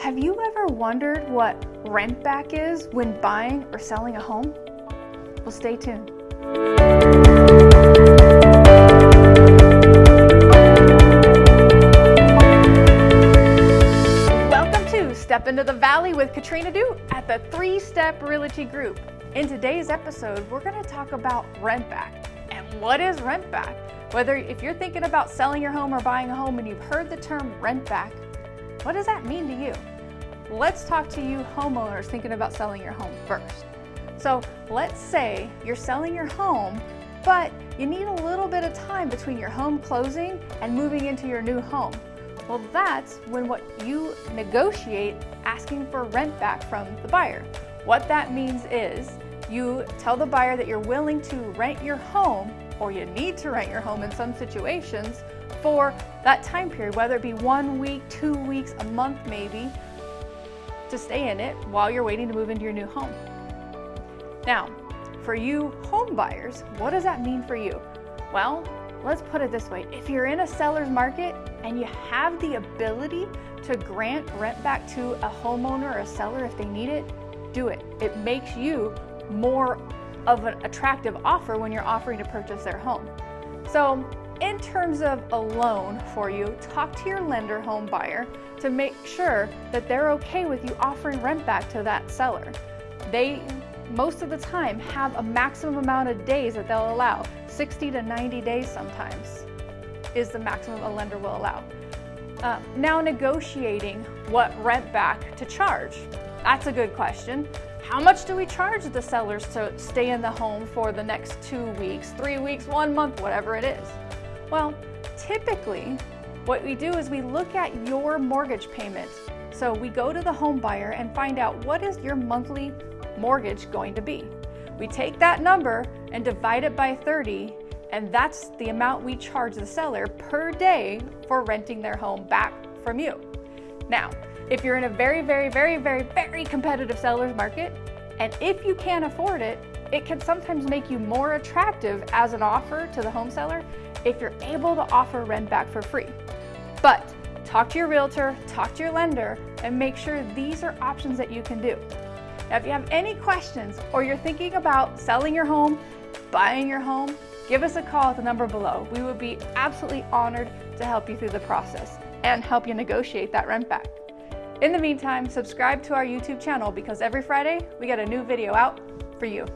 Have you ever wondered what rent back is when buying or selling a home? Well, stay tuned. Welcome to Step Into the Valley with Katrina Du at the Three Step Realty Group. In today's episode, we're going to talk about rent back. And what is rent back? Whether if you're thinking about selling your home or buying a home and you've heard the term rent back, what does that mean to you? Let's talk to you homeowners thinking about selling your home first. So let's say you're selling your home, but you need a little bit of time between your home closing and moving into your new home. Well, that's when what you negotiate asking for rent back from the buyer. What that means is you tell the buyer that you're willing to rent your home or you need to rent your home in some situations for that time period, whether it be one week, two weeks, a month maybe, to stay in it while you're waiting to move into your new home. Now, for you home buyers, what does that mean for you? Well, let's put it this way. If you're in a seller's market and you have the ability to grant rent back to a homeowner or a seller if they need it, do it. It makes you more of an attractive offer when you're offering to purchase their home. So in terms of a loan for you, talk to your lender home buyer to make sure that they're okay with you offering rent back to that seller. They, most of the time, have a maximum amount of days that they'll allow. 60 to 90 days sometimes is the maximum a lender will allow. Uh, now negotiating what rent back to charge. That's a good question. How much do we charge the sellers to stay in the home for the next two weeks, three weeks, one month, whatever it is? Well, typically what we do is we look at your mortgage payment. So we go to the home buyer and find out what is your monthly mortgage going to be. We take that number and divide it by 30 and that's the amount we charge the seller per day for renting their home back from you. Now, if you're in a very, very, very, very, very competitive seller's market, and if you can't afford it, it can sometimes make you more attractive as an offer to the home seller if you're able to offer rent back for free. But talk to your realtor, talk to your lender, and make sure these are options that you can do. Now, if you have any questions or you're thinking about selling your home, buying your home, give us a call at the number below. We would be absolutely honored to help you through the process and help you negotiate that rent back. In the meantime, subscribe to our YouTube channel because every Friday we get a new video out for you.